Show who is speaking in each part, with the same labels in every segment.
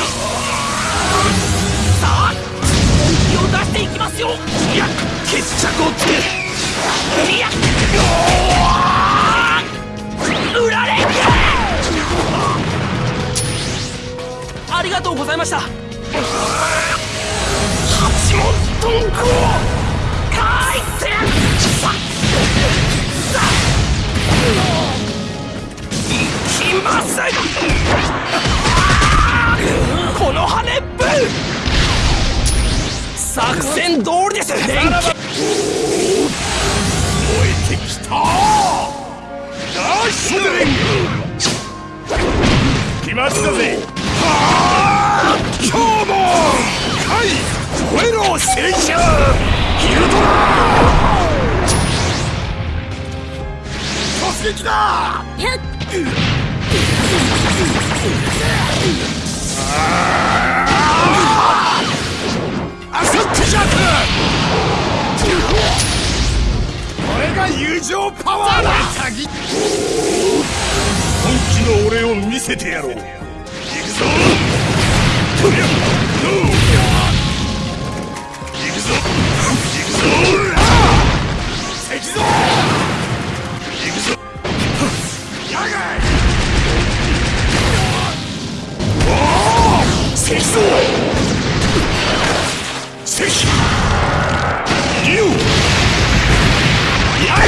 Speaker 1: さあ本気を出していきますよ。いや決着をつけるいや売られありがとうございました。八門遁甲帰ってささいきますこ作戦通りです。電気燃えてきた。ダッシュ
Speaker 2: 来ましたぜ。
Speaker 1: 今日も。えろ聖者ヒルドラ突撃だ。アこれが友情パワーだ。
Speaker 2: 本気の俺を見せてやろう。行くぞ。とりゃノー行くぞ。行くぞ。
Speaker 1: 石像
Speaker 2: 行くぞ。
Speaker 1: 野外おお石像石竜野外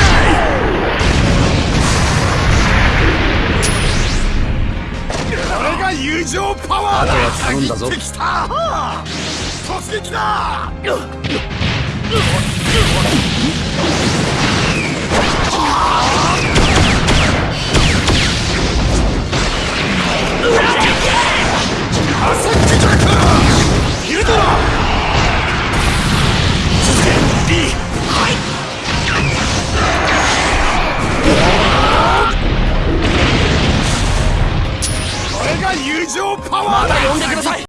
Speaker 1: これが友情パワーだ
Speaker 3: 頼んだぞ
Speaker 1: きた突撃だ上パワーだまた呼んでください。